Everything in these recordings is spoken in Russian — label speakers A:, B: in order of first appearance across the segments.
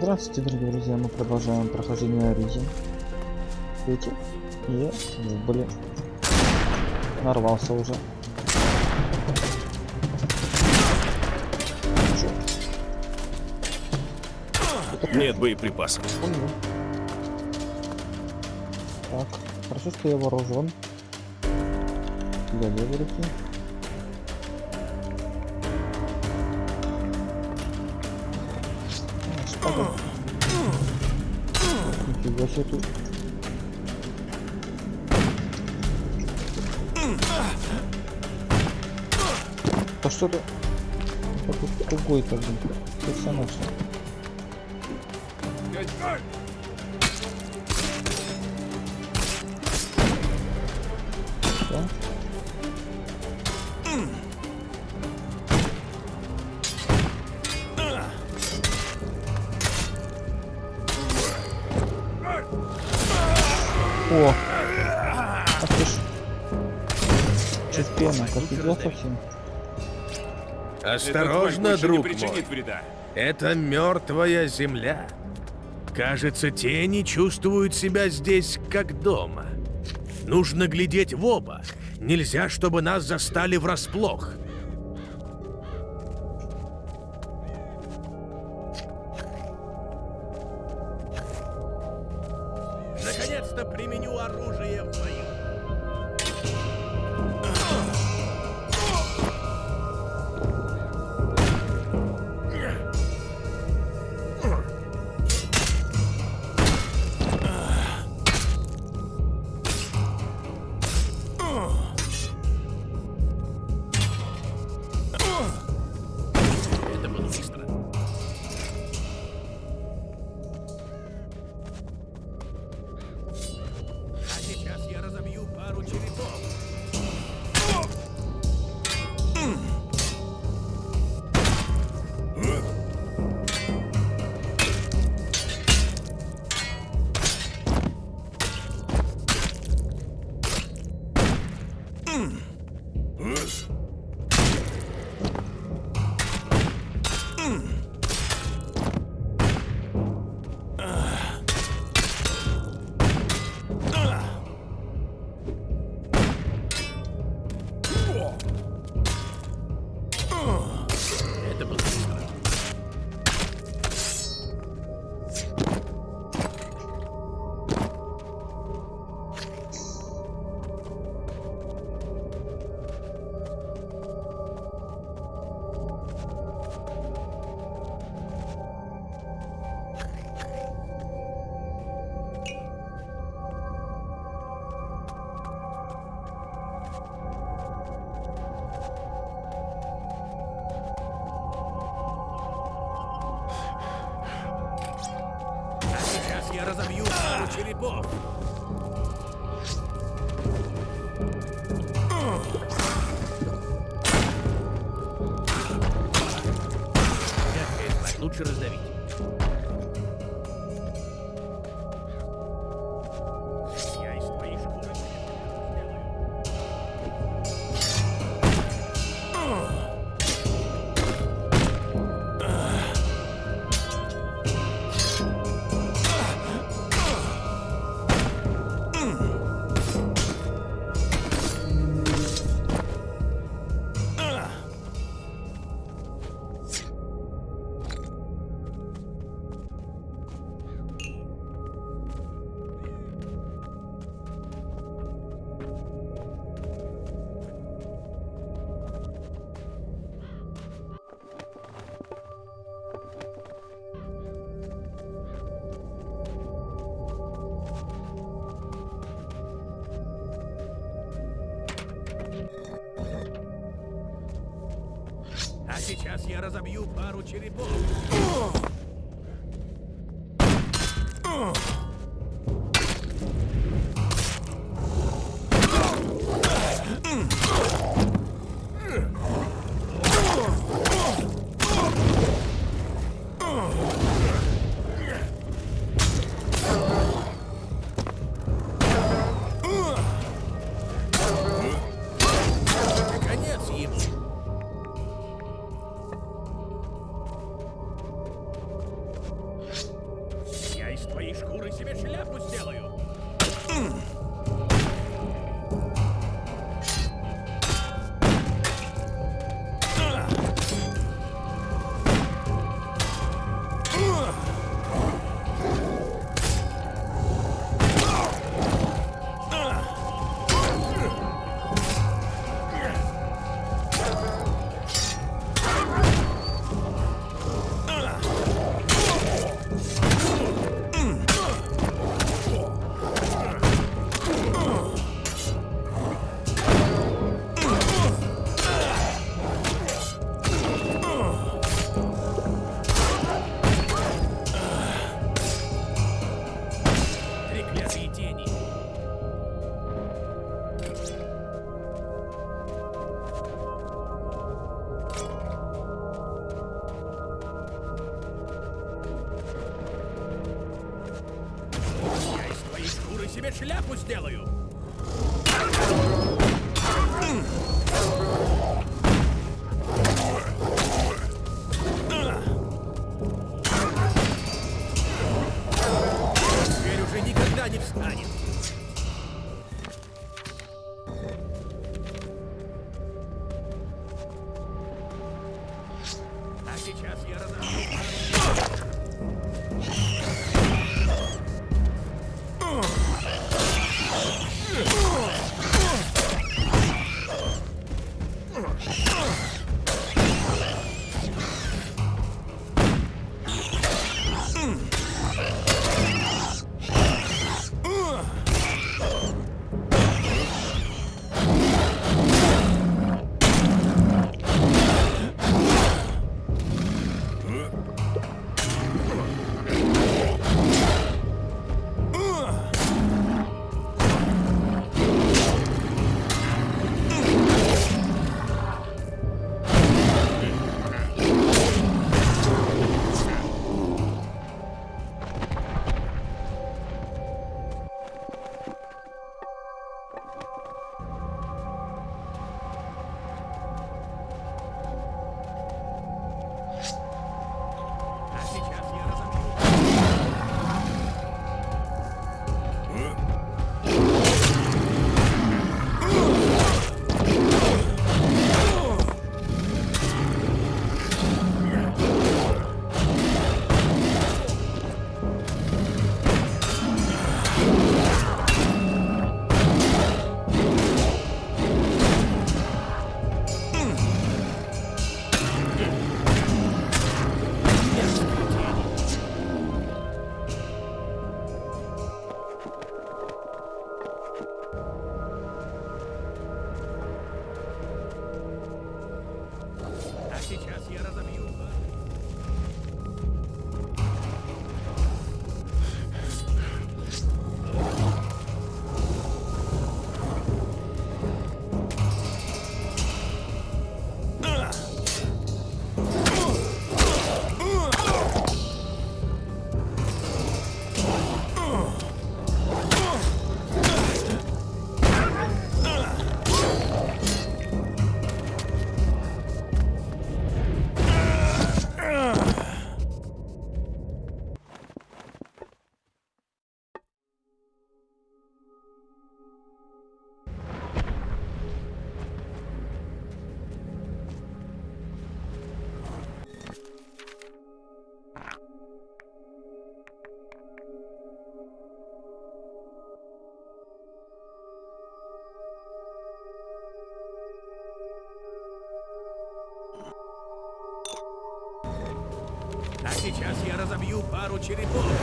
A: Здравствуйте, дорогие друзья, мы продолжаем прохождение Оригин. Видите? И, блин, нарвался уже.
B: Нет боеприпасов.
A: Так, хорошо, что я вооружен. Для левой руки. Себе тут. Да что-то... Какой-то другой-то, блин. Персонаж.
C: Осторожно, друг
B: не
C: мой.
B: вреда.
C: Это мертвая земля. Кажется, тени чувствуют себя здесь как дома. Нужно глядеть в оба. Нельзя, чтобы нас застали врасплох. Разобью пару черепов. Лучше раздавить. Разобью пару черепов.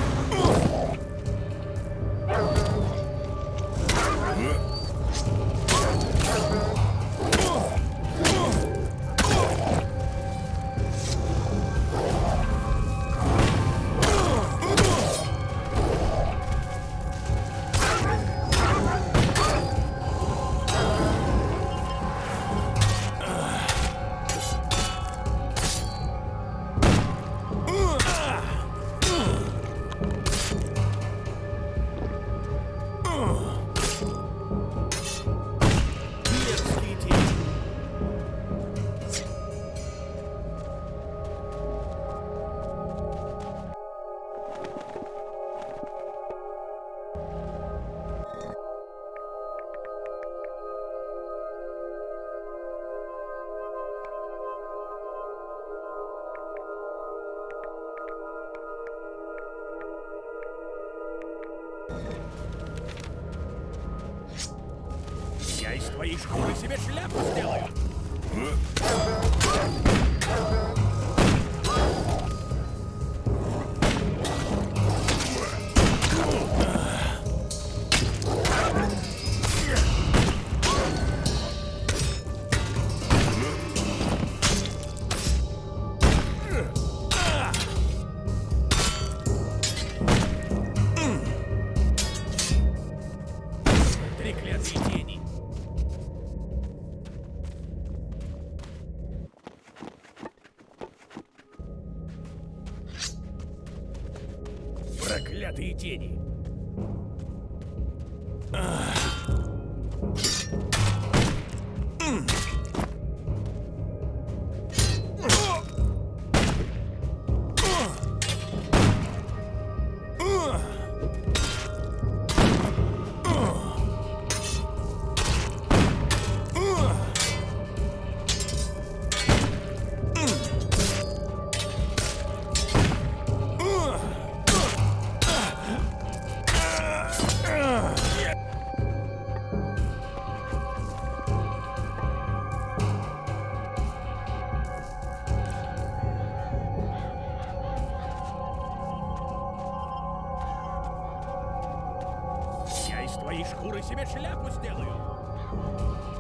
C: Твоей шкуры себе шляпу сделаю.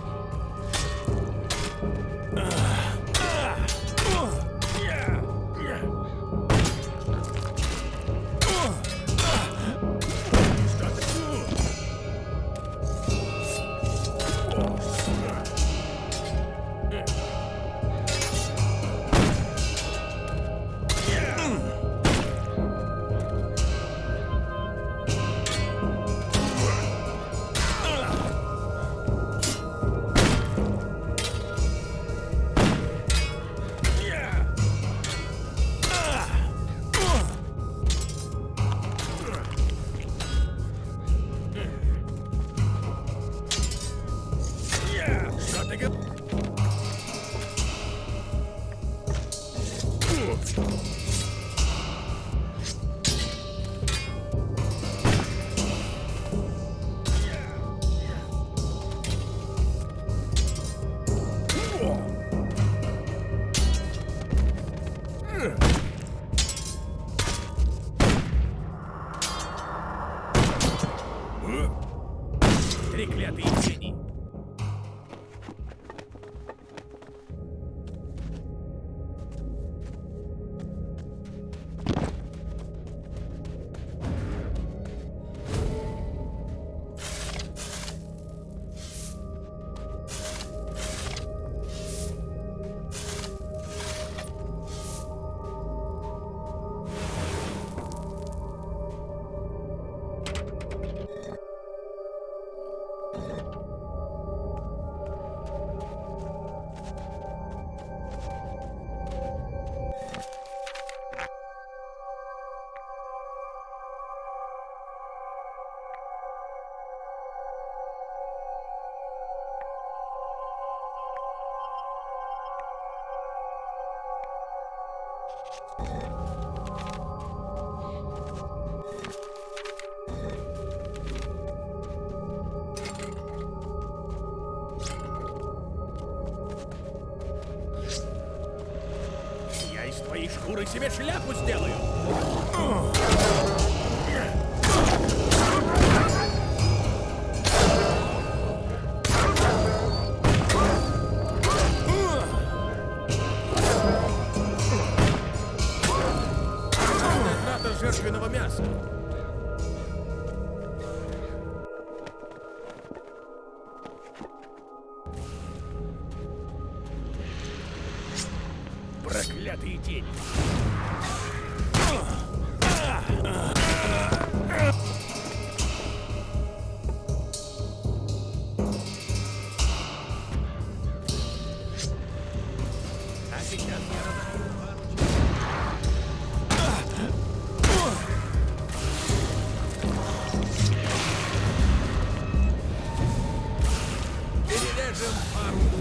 C: Себе шляпу сделаю! Перережем пару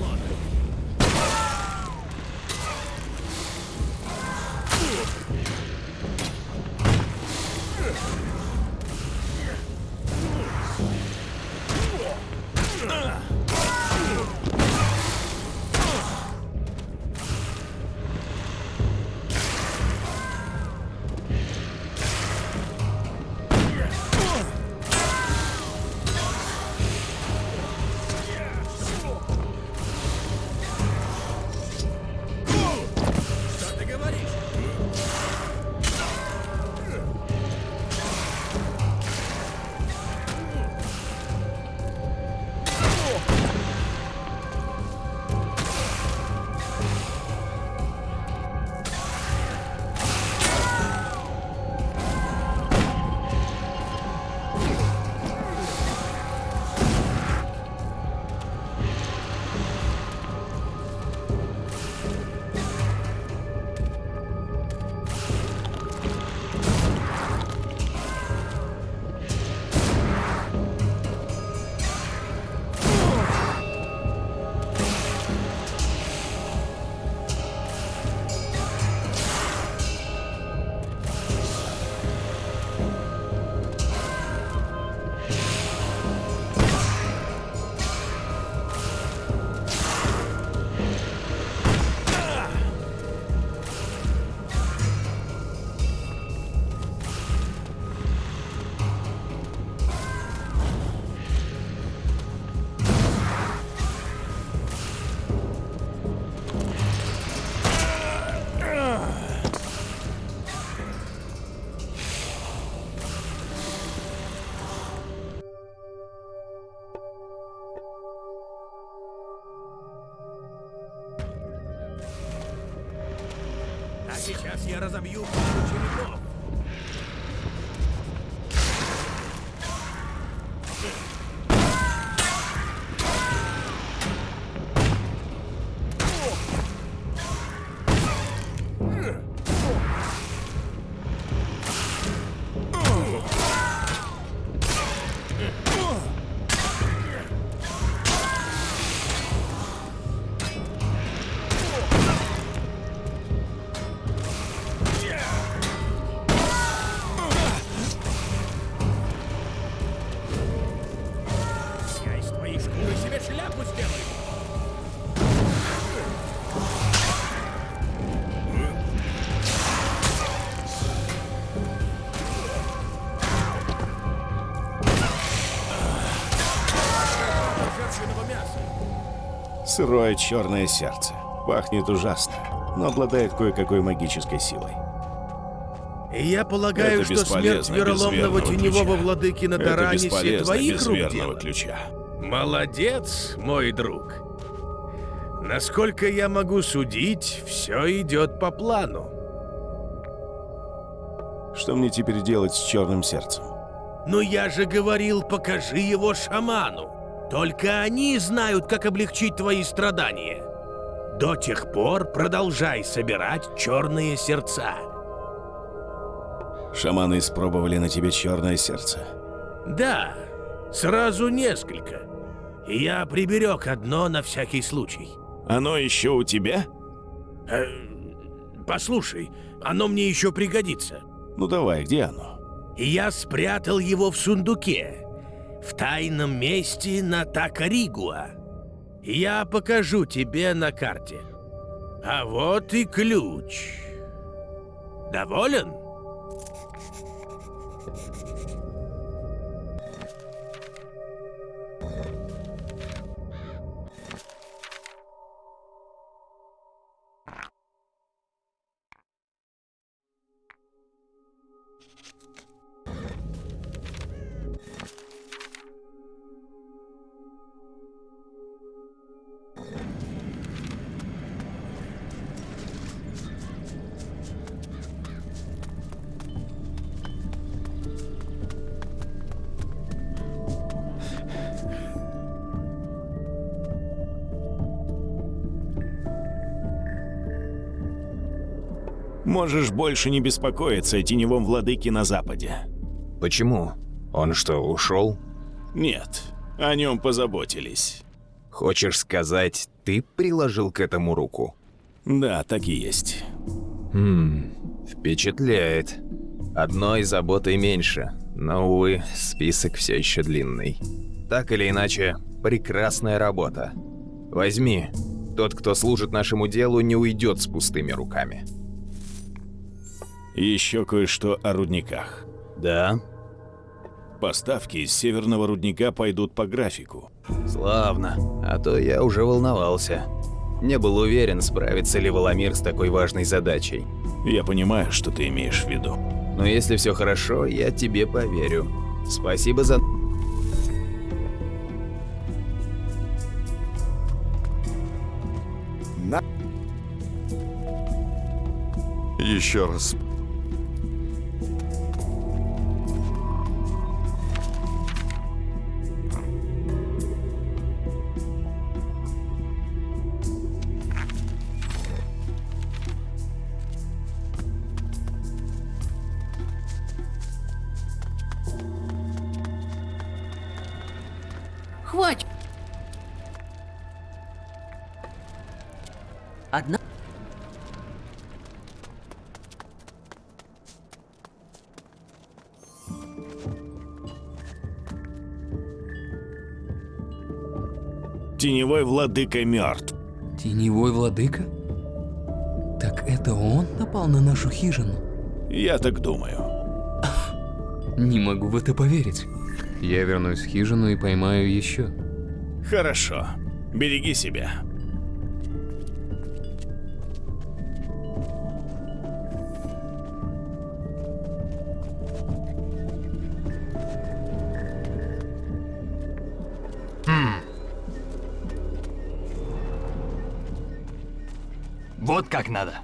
B: Сырое черное сердце. Пахнет ужасно, но обладает кое-какой магической силой.
C: Я полагаю,
B: Это
C: что смерть вероломного теневого
B: ключа.
C: владыки на Таранисе твоих рук дело.
B: ключа.
C: Молодец, мой друг. Насколько я могу судить, все идет по плану.
B: Что мне теперь делать с черным сердцем?
C: Но я же говорил, покажи его шаману. Только они знают, как облегчить твои страдания. До тех пор продолжай собирать черные сердца.
B: Шаманы испробовали на тебе черное сердце.
C: Да, сразу несколько. И я приберег одно на всякий случай.
B: Оно еще у тебя?
C: Э, послушай, оно мне еще пригодится.
B: Ну давай, где оно?
C: Я спрятал его в сундуке, в тайном месте на Такаригуа. Я покажу тебе на карте. А вот и ключ. Доволен?
B: Можешь больше не беспокоиться о теневом владыке на западе.
D: Почему? Он что, ушел?
B: Нет, о нем позаботились.
D: Хочешь сказать, ты приложил к этому руку?
B: Да, так и есть.
D: Хм, впечатляет. Одной заботой меньше, но, увы, список все еще длинный. Так или иначе, прекрасная работа. Возьми. Тот, кто служит нашему делу, не уйдет с пустыми руками.
B: Еще кое-что о рудниках.
D: Да?
B: Поставки из северного рудника пойдут по графику.
D: Славно. А то я уже волновался. Не был уверен, справится ли Воломир с такой важной задачей.
B: Я понимаю, что ты имеешь в виду.
D: Но если все хорошо, я тебе поверю. Спасибо за...
E: Еще раз.
B: Теневой владыка мертв.
F: Теневой владыка? Так это он напал на нашу хижину?
B: Я так думаю.
F: Не могу в это поверить. Я вернусь в хижину и поймаю еще.
B: Хорошо. Береги себя.
G: Вот как надо.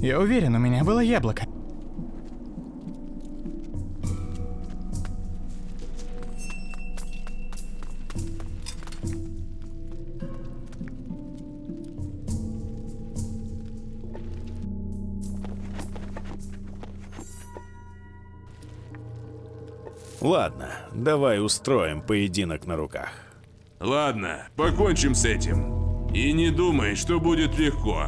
H: Я уверен, у меня было яблоко.
B: Ладно, давай устроим поединок на руках.
G: Ладно, покончим с этим. И не думай, что будет легко.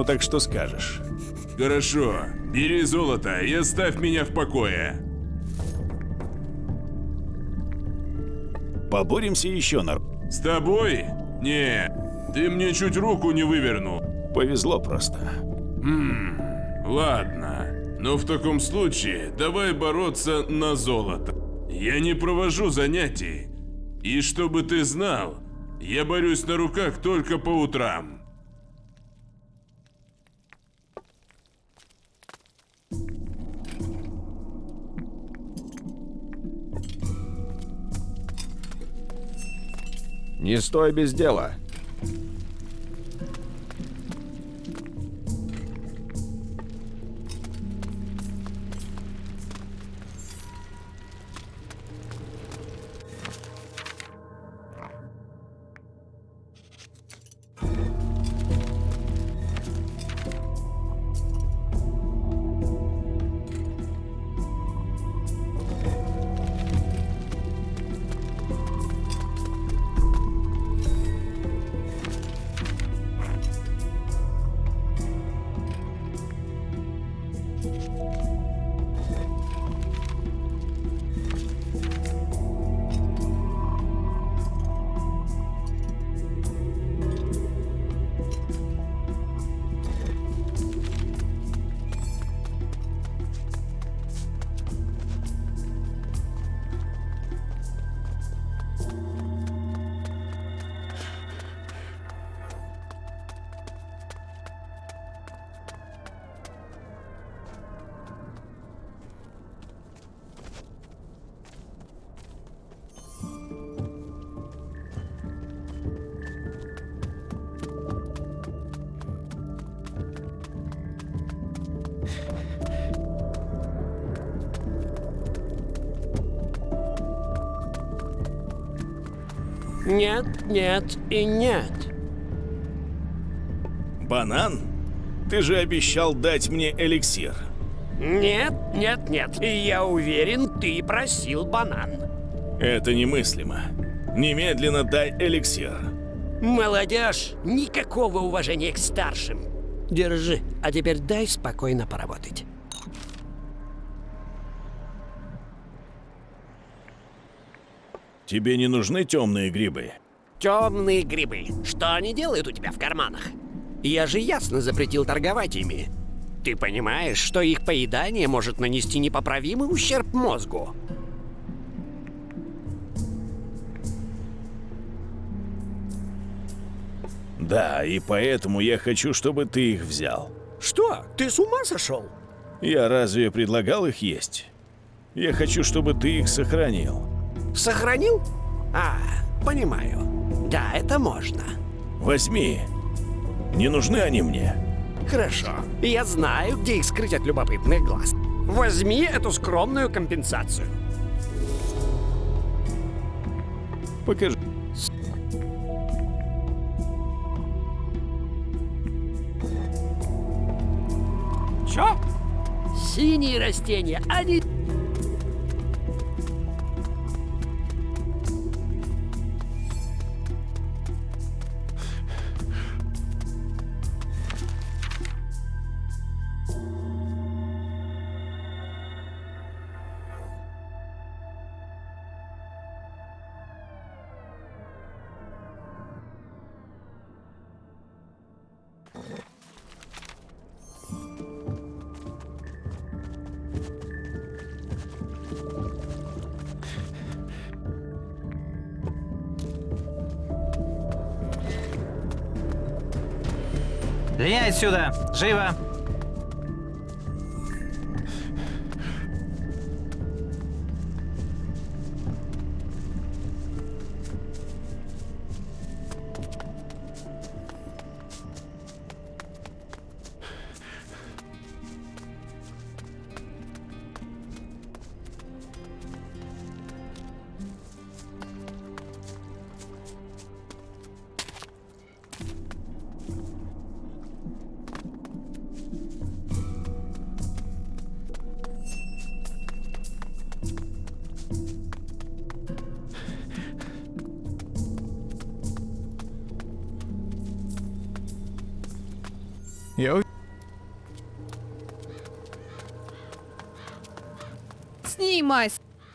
B: Ну так что скажешь?
G: Хорошо, бери золото и оставь меня в покое.
B: Поборемся еще на...
G: С тобой? Не, ты мне чуть руку не вывернул.
B: Повезло просто.
G: Ладно, но в таком случае давай бороться на золото. Я не провожу занятий. И чтобы ты знал, я борюсь на руках только по утрам.
B: Не стой без дела.
I: Нет, нет и нет.
B: Банан? Ты же обещал дать мне эликсир.
I: Нет, нет, нет. Я уверен, ты просил банан.
B: Это немыслимо. Немедленно дай эликсир.
I: Молодежь, никакого уважения к старшим. Держи, а теперь дай спокойно поработать.
B: Тебе не нужны темные грибы?
I: Темные грибы. Что они делают у тебя в карманах? Я же ясно запретил торговать ими. Ты понимаешь, что их поедание может нанести непоправимый ущерб мозгу?
B: Да, и поэтому я хочу, чтобы ты их взял.
I: Что? Ты с ума сошел?
B: Я разве предлагал их есть? Я хочу, чтобы ты их сохранил.
I: Сохранил? А, понимаю. Да, это можно.
B: Возьми. Не нужны они мне.
I: Хорошо. Я знаю, где их скрыть от любопытных глаз. Возьми эту скромную компенсацию.
B: Покажи.
I: Чё? Синие растения, они...
J: Живо!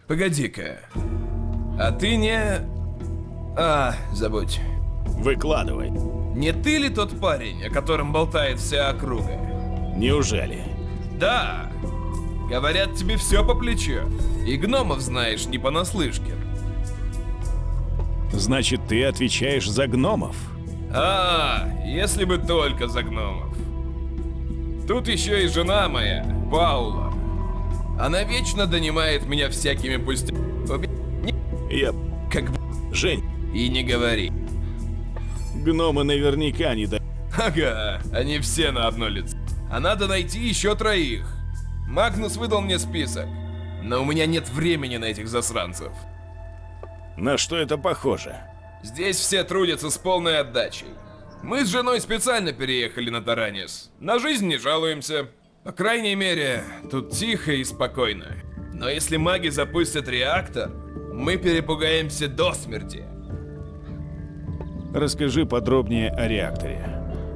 K: Погоди-ка. А ты не... А, забудь.
B: Выкладывай.
K: Не ты ли тот парень, о котором болтает вся округа?
B: Неужели?
K: Да. Говорят, тебе все по плечу. И гномов знаешь не понаслышке.
B: Значит, ты отвечаешь за гномов?
K: А, если бы только за гномов. Тут еще и жена моя, Паула. Она вечно донимает меня всякими пустяками.
B: Я...
K: Как бы...
B: Жень,
K: И не говори.
B: гномы наверняка не да...
K: Ага, они все на одно лицо. А надо найти еще троих. Магнус выдал мне список. Но у меня нет времени на этих засранцев.
B: На что это похоже?
K: Здесь все трудятся с полной отдачей. Мы с женой специально переехали на Таранис. На жизнь не жалуемся. По крайней мере, тут тихо и спокойно. Но если маги запустят реактор, мы перепугаемся до смерти.
B: Расскажи подробнее о реакторе.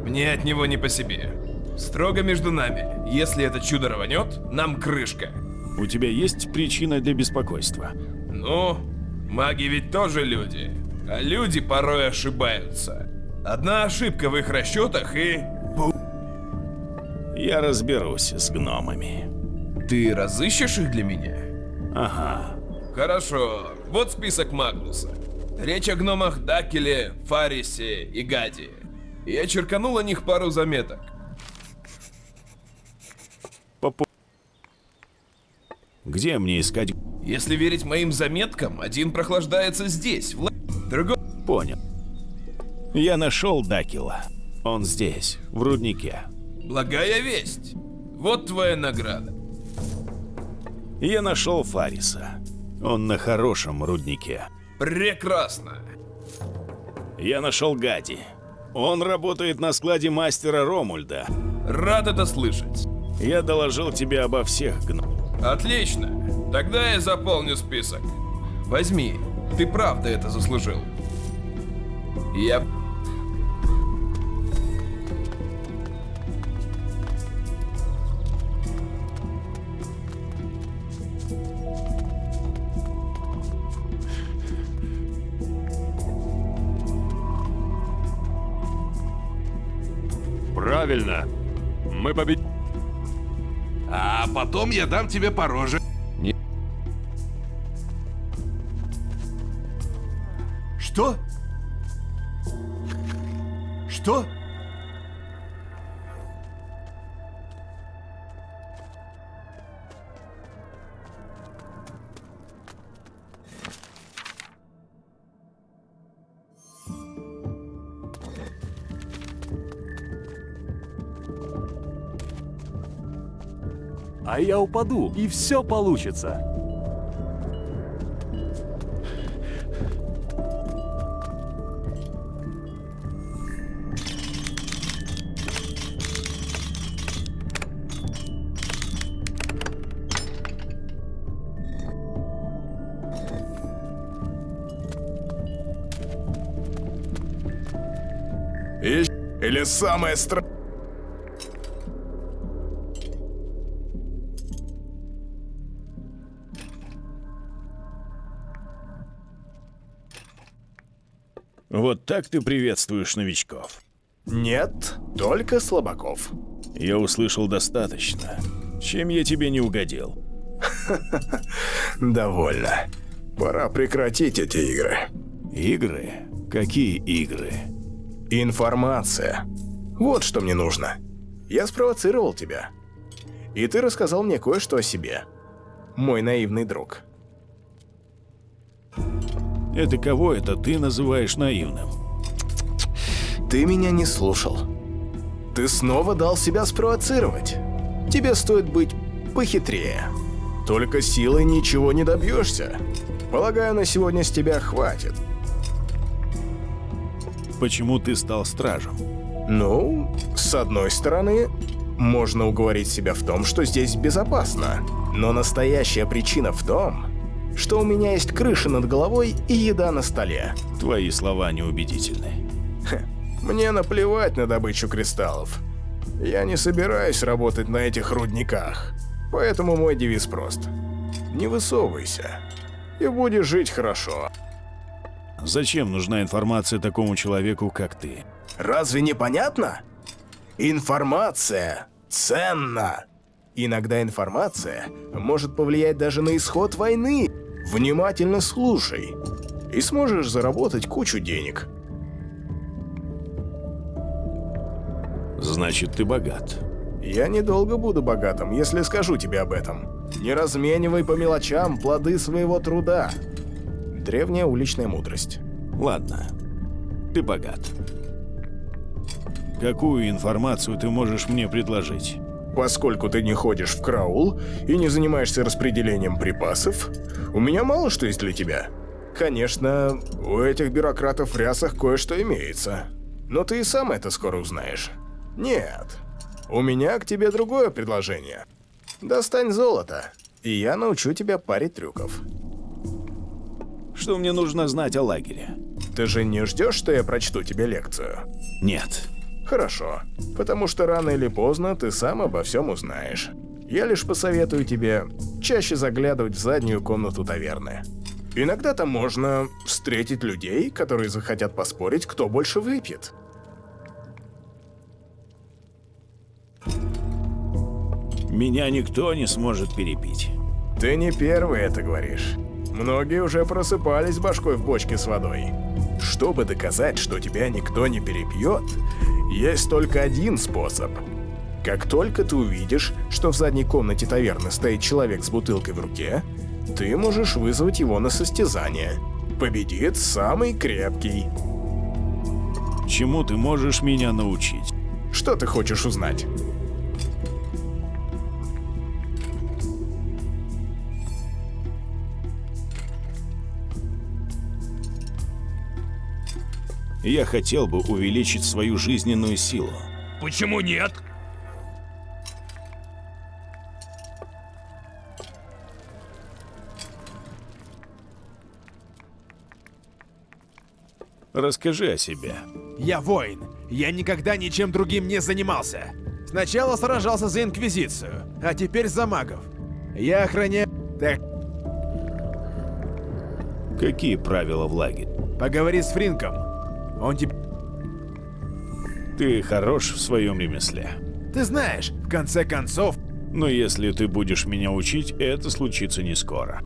K: Мне от него не по себе. Строго между нами. Если это чудо рванет, нам крышка.
B: У тебя есть причина для беспокойства?
K: Ну, маги ведь тоже люди. А люди порой ошибаются. Одна ошибка в их расчетах и...
B: Я разберусь с гномами.
K: Ты разыщешь их для меня?
B: Ага.
K: Хорошо, вот список Магнуса. Речь о гномах Дакеле, Фарисе и Гаде. Я черканул о них пару заметок.
B: Попу... Где мне искать...
K: Если верить моим заметкам, один прохлаждается здесь, в другой...
B: Понял. Я нашел Дакила. Он здесь, в руднике.
K: Благая весть. Вот твоя награда.
B: Я нашел Фариса. Он на хорошем руднике.
K: Прекрасно.
B: Я нашел Гади. Он работает на складе мастера Ромульда.
K: Рад это слышать.
B: Я доложил тебе обо всех гном.
K: Отлично. Тогда я заполню список. Возьми. Ты правда это заслужил. Я...
G: Правильно. Мы победим. А потом я дам тебе по роже.
E: Что? Что?
L: А я упаду, и все получится.
J: Или самое
B: страшное. Так ты приветствуешь новичков.
J: Нет, только слабаков.
B: Я услышал достаточно. Чем я тебе не угодил?
J: Довольно. Пора прекратить эти игры.
B: Игры? Какие игры?
J: Информация. Вот что мне нужно. Я спровоцировал тебя. И ты рассказал мне кое-что о себе. Мой наивный друг.
B: Это кого это ты называешь наивным?
J: Ты меня не слушал. Ты снова дал себя спровоцировать. Тебе стоит быть похитрее. Только силой ничего не добьешься. Полагаю, на сегодня с тебя хватит.
B: Почему ты стал стражем?
J: Ну, с одной стороны, можно уговорить себя в том, что здесь безопасно. Но настоящая причина в том, что у меня есть крыша над головой и еда на столе.
B: Твои слова неубедительны.
J: Хе, мне наплевать на добычу кристаллов. Я не собираюсь работать на этих рудниках. Поэтому мой девиз прост. Не высовывайся. И будешь жить хорошо.
B: Зачем нужна информация такому человеку, как ты?
J: Разве не понятно? Информация ценна. Иногда информация может повлиять даже на исход войны. Внимательно слушай. И сможешь заработать кучу денег.
B: Значит, ты богат.
J: Я недолго буду богатым, если скажу тебе об этом. Не разменивай по мелочам плоды своего труда. Древняя уличная мудрость.
B: Ладно, ты богат. Какую информацию ты можешь мне предложить?
J: Поскольку ты не ходишь в краул и не занимаешься распределением припасов, у меня мало что есть для тебя. Конечно, у этих бюрократов в рясах кое-что имеется. Но ты и сам это скоро узнаешь. Нет, у меня к тебе другое предложение. Достань золото, и я научу тебя паре трюков.
B: Что мне нужно знать о лагере?
J: Ты же не ждешь, что я прочту тебе лекцию?
B: Нет.
J: Хорошо, потому что рано или поздно ты сам обо всем узнаешь. Я лишь посоветую тебе чаще заглядывать в заднюю комнату таверны. Иногда там можно встретить людей, которые захотят поспорить, кто больше выпьет.
B: Меня никто не сможет перепить.
J: Ты не первый это говоришь. Многие уже просыпались башкой в бочке с водой. Чтобы доказать, что тебя никто не перепьет, есть только один способ. Как только ты увидишь, что в задней комнате таверны стоит человек с бутылкой в руке, ты можешь вызвать его на состязание. Победит самый крепкий.
B: Чему ты можешь меня научить?
J: Что ты хочешь узнать?
B: Я хотел бы увеличить свою жизненную силу.
C: Почему нет?
B: Расскажи о себе.
M: Я воин. Я никогда ничем другим не занимался. Сначала сражался за Инквизицию, а теперь за магов. Я охраняю... Так,
B: Какие правила в лагере?
M: поговори с Фринком. Он тебе...
B: Ты хорош в своем ремесле.
M: Ты знаешь, в конце концов...
B: Но если ты будешь меня учить, это случится не скоро.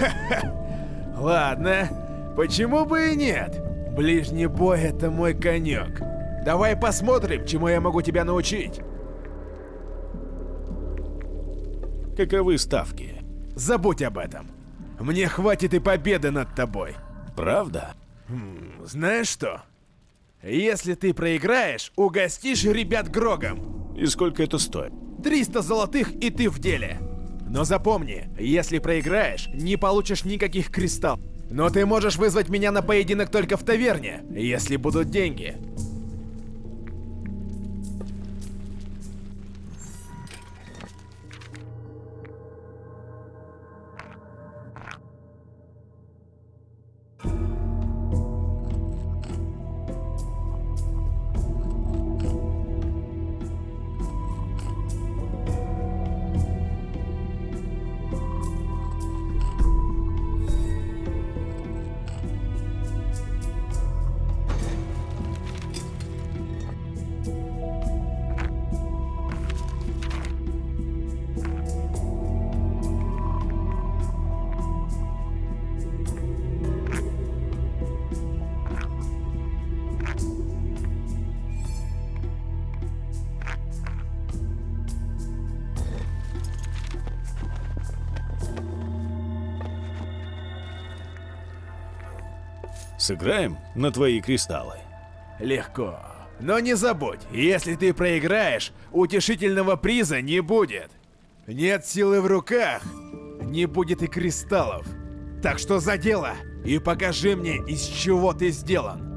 M: Ладно, почему бы и нет? Ближний бой — это мой конек. Давай посмотрим, чему я могу тебя научить.
B: Каковы ставки?
M: Забудь об этом. Мне хватит и победы над тобой.
B: Правда?
M: Хм, знаешь что? Если ты проиграешь, угостишь ребят Грогом.
B: И сколько это стоит?
M: 300 золотых и ты в деле. Но запомни, если проиграешь, не получишь никаких кристаллов. Но ты можешь вызвать меня на поединок только в таверне, если будут деньги.
B: Сыграем на твои кристаллы.
M: Легко. Но не забудь, если ты проиграешь, утешительного приза не будет. Нет силы в руках, не будет и кристаллов. Так что за дело и покажи мне, из чего ты сделан.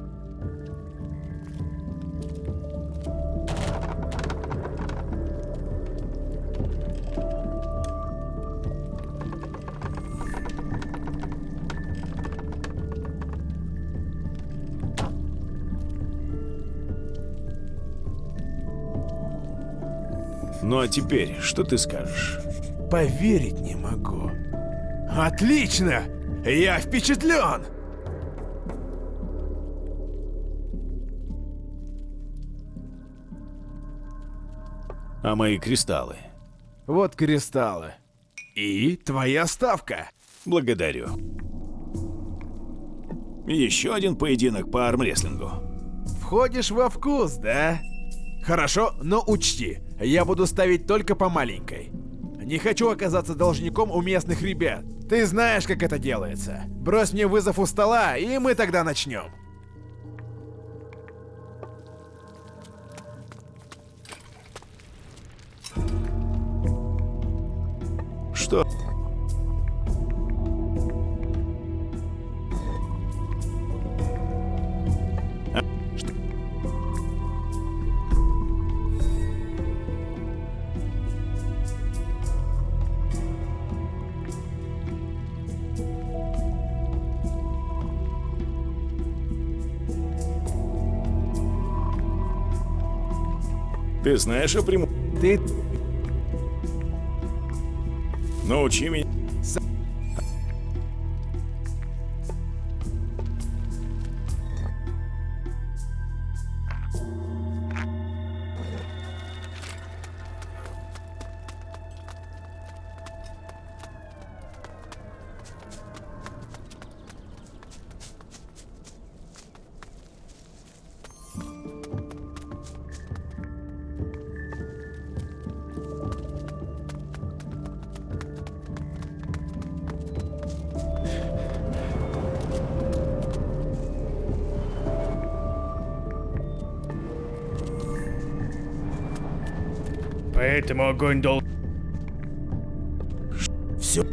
B: Ну а теперь, что ты скажешь?
M: Поверить не могу. Отлично! Я впечатлен!
B: А мои кристаллы?
M: Вот кристаллы. И твоя ставка.
B: Благодарю. Еще один поединок по армрестлингу.
M: Входишь во вкус, да? Хорошо, но учти, я буду ставить только по маленькой. Не хочу оказаться должником у местных ребят. Ты знаешь, как это делается. Брось мне вызов у стола, и мы тогда начнем.
B: Что? Ты знаешь о прему...
M: Ты...
B: Научи меня.
C: Огонь дол...
B: Все.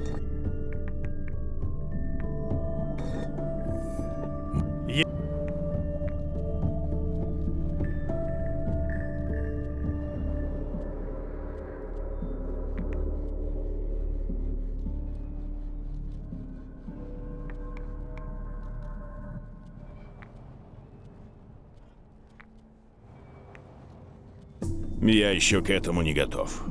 B: Я еще к этому не готов.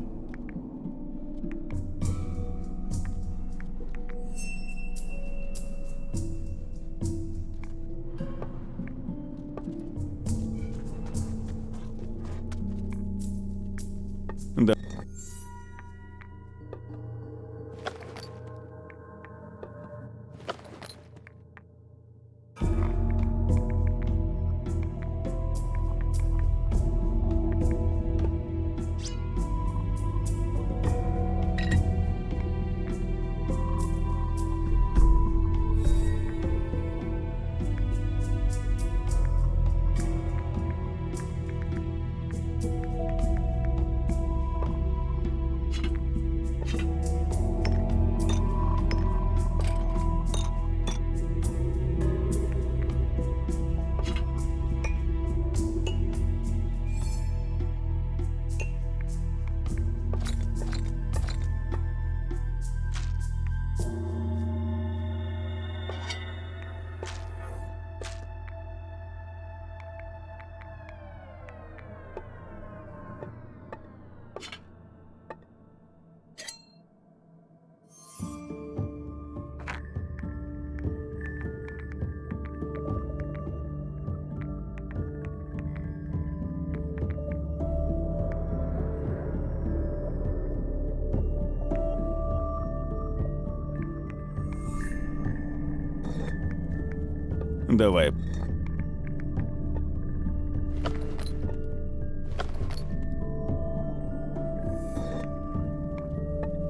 B: давай.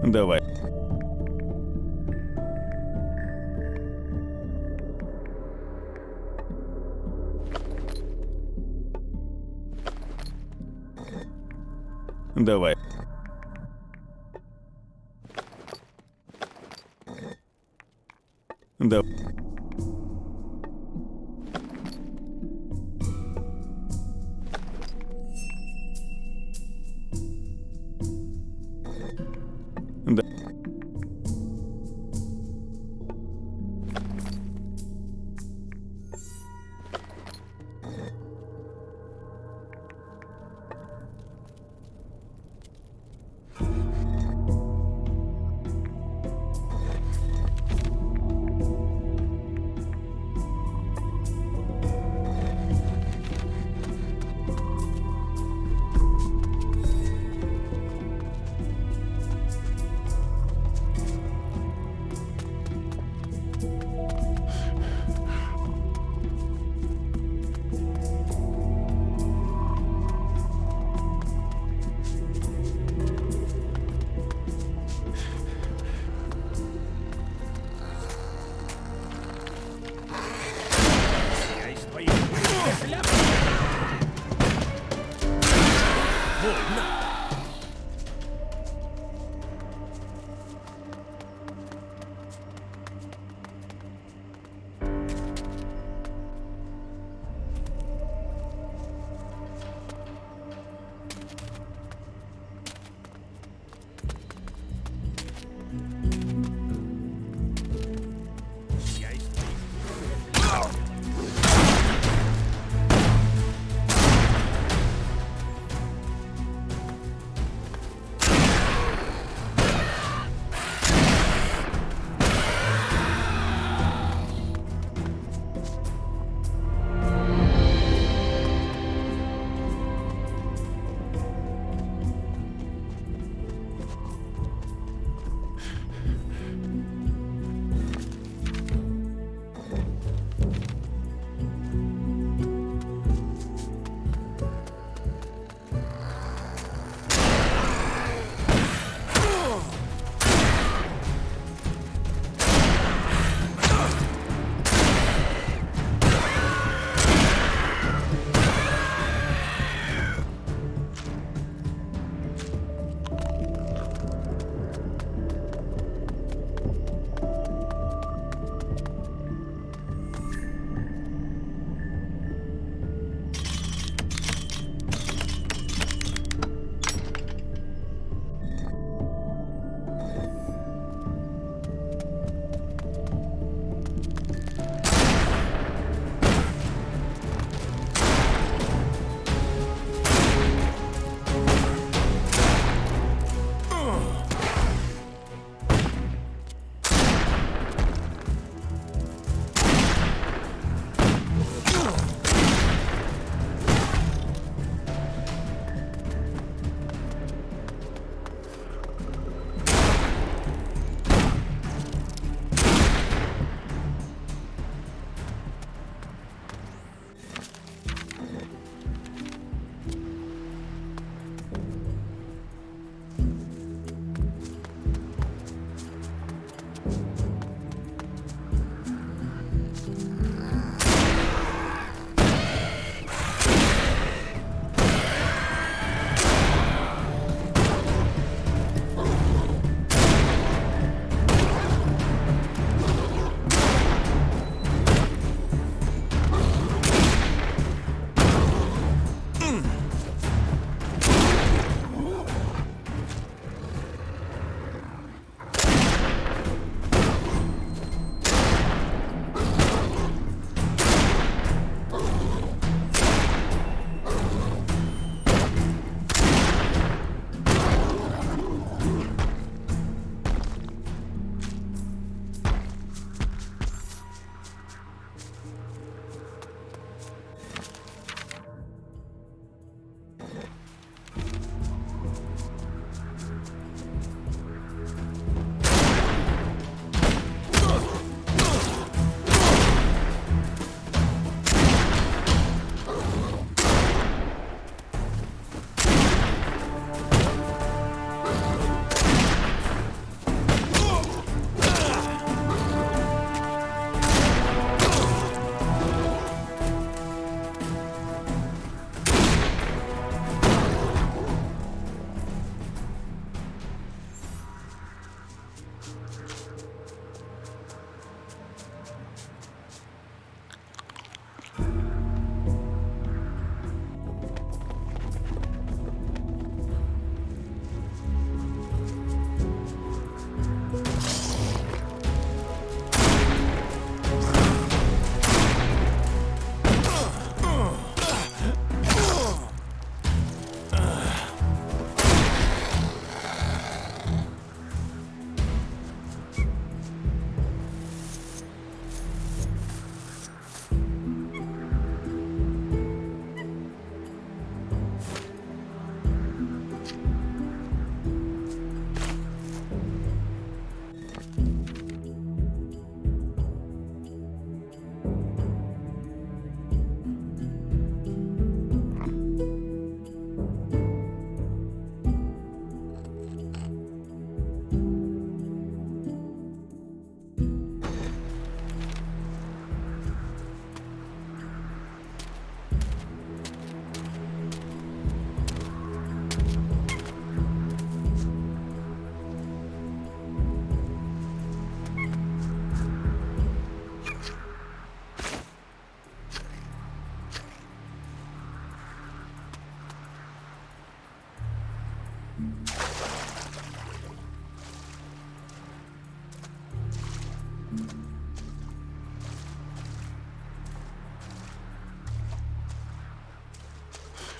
B: Давай.
C: Давай. Да.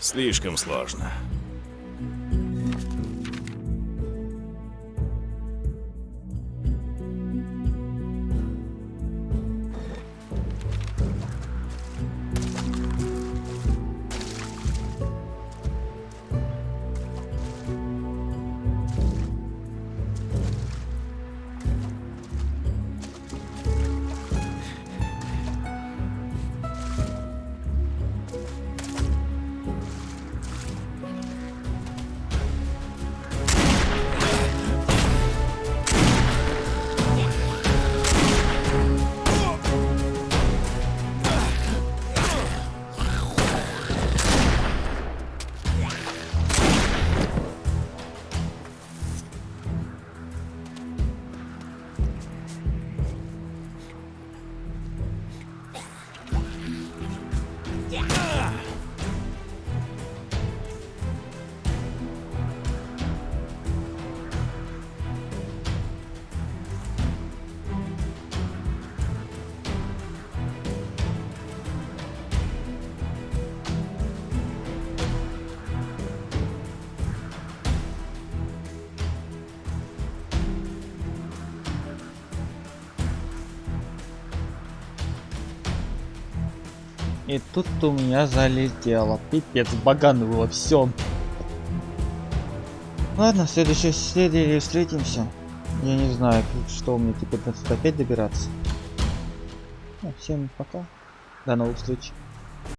B: Слишком сложно.
A: И тут у меня залетело. Пипец, багануло все. Ладно, в следующей серии встретимся. Я не знаю, что мне теперь опять добираться. Ну, всем пока. До новых встреч.